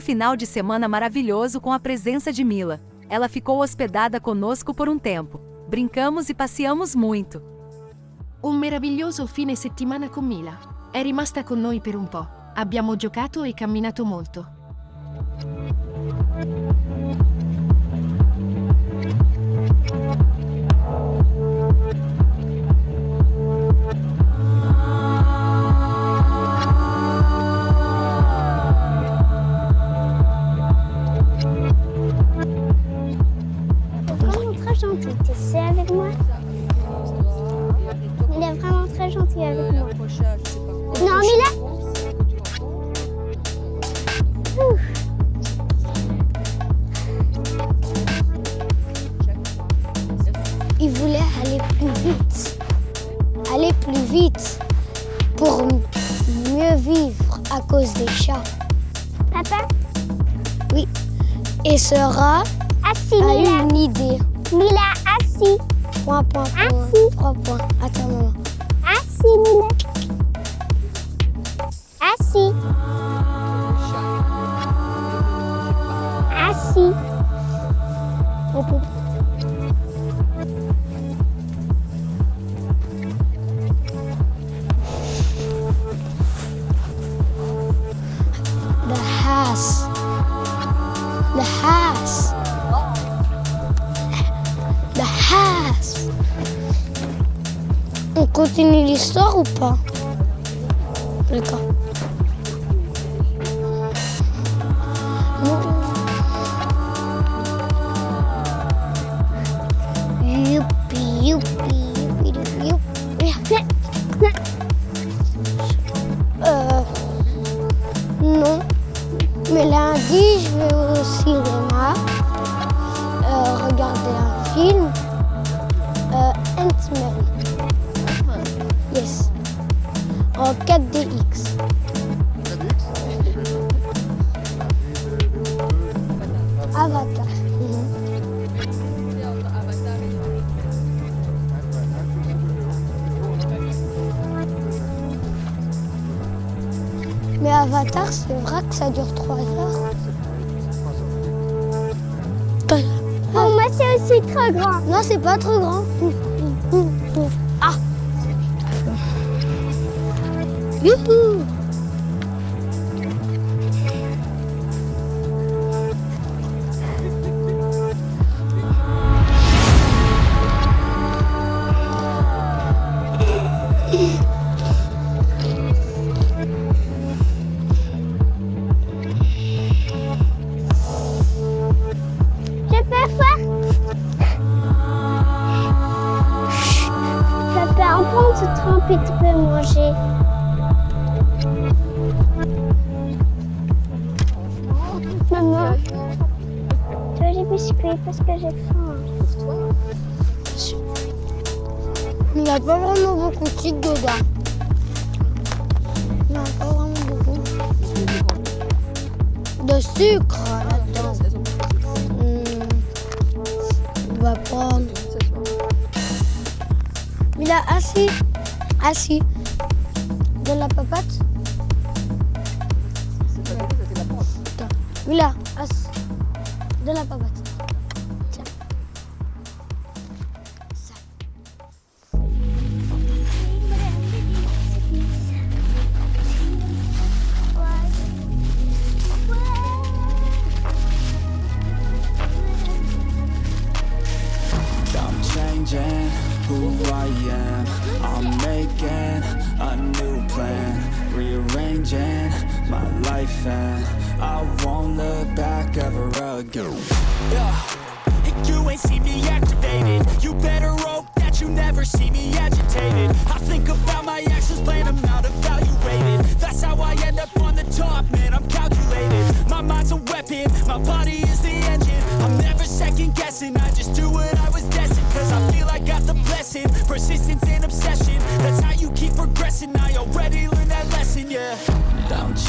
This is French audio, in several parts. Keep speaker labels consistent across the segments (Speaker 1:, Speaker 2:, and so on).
Speaker 1: um final de semana maravilhoso com a presença de Mila. Ela ficou hospedada conosco por um tempo. Brincamos e passeamos muito.
Speaker 2: Un meraviglioso fine settimana con Mila. È rimasta con noi per un po'. Abbiamo giocato e camminato molto.
Speaker 3: Non, Mila Ouf. Il voulait aller plus vite. Aller plus vite pour mieux vivre à cause des chats. Papa? Oui. Et sera
Speaker 4: Assis,
Speaker 3: a eu
Speaker 4: Mila.
Speaker 3: une idée.
Speaker 4: Mila, assis.
Speaker 3: Point, point, point.
Speaker 4: Assis.
Speaker 3: Trois points. Attends, maman.
Speaker 4: Assis, Mila. Assis. Assis.
Speaker 3: House. The house. On continue l'histoire ou pas? D'accord. Non. Mais lundi, je vais au cinéma euh, regarder un film. Euh, Ant-Man. Yes. En 4DX. Mais Avatar, c'est vrai que ça dure 3 heures.
Speaker 4: Pour moi, c'est aussi trop grand.
Speaker 3: Non, c'est pas trop grand.
Speaker 4: Papa, on prend ce trempe et tu peux manger. Maman, tu veux des biscuits parce que j'ai faim.
Speaker 3: Il n'y a pas vraiment beaucoup de sucre dedans. Non, pas vraiment beaucoup. De sucre là-dedans. Hmm. On va prendre. Il a assis. Assis. De la papate. Attends. Mila, assis. De la papate.
Speaker 5: I am. I'm making a new plan, rearranging my life, and I won't look back ever again. Yeah. You ain't see me activated.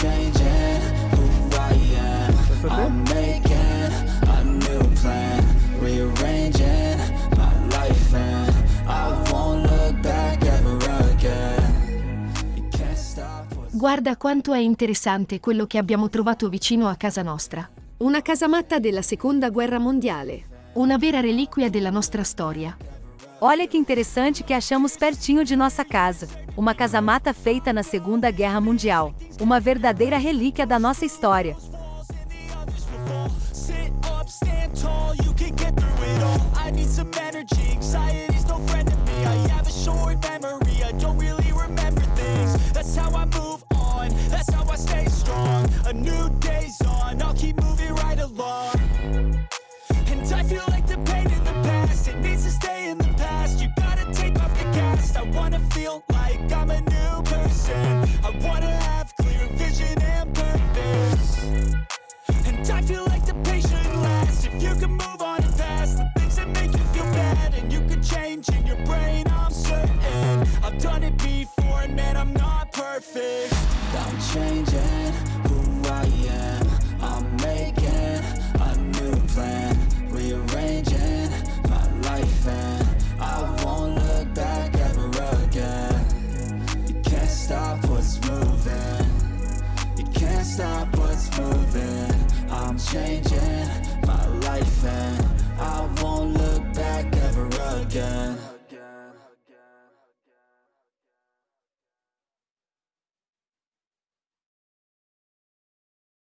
Speaker 5: Changing who I am. I'm making a new plan. Rearranging my life and I won't look back ever again. You can't stop what's
Speaker 2: Guarda quanto è interessante quello che abbiamo trovato vicino a casa nostra.
Speaker 6: Una casamatta della seconda guerra mondiale.
Speaker 2: Una vera reliquia della nostra storia.
Speaker 1: Olha que interessante que achamos pertinho de nossa casa. Uma casamata feita na Segunda Guerra Mundial. Uma verdadeira relíquia da nossa história.
Speaker 5: Sit up, stand I wanna feel like I'm a new person. I wanna have clear vision and purpose. And I feel like the patient lasts If you can move on past The things that make you feel bad And you can change in your brain, I'm certain I've done it before and man, I'm not perfect changing my life and I won't look back ever again